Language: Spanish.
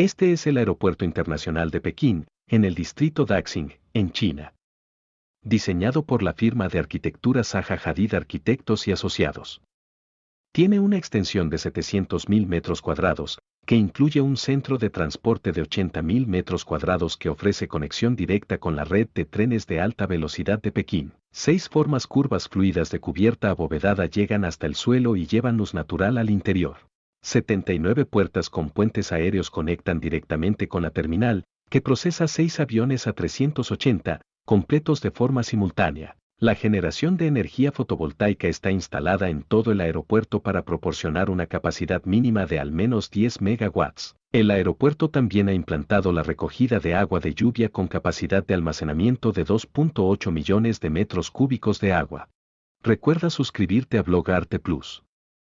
Este es el Aeropuerto Internacional de Pekín, en el distrito Daxing, en China. Diseñado por la firma de arquitectura Zaha Hadid Arquitectos y Asociados. Tiene una extensión de 700.000 metros cuadrados, que incluye un centro de transporte de 80.000 metros cuadrados que ofrece conexión directa con la red de trenes de alta velocidad de Pekín. Seis formas curvas fluidas de cubierta abovedada llegan hasta el suelo y llevan luz natural al interior. 79 puertas con puentes aéreos conectan directamente con la terminal, que procesa seis aviones a 380, completos de forma simultánea. La generación de energía fotovoltaica está instalada en todo el aeropuerto para proporcionar una capacidad mínima de al menos 10 megawatts. El aeropuerto también ha implantado la recogida de agua de lluvia con capacidad de almacenamiento de 2.8 millones de metros cúbicos de agua. Recuerda suscribirte a Blog Arte Plus.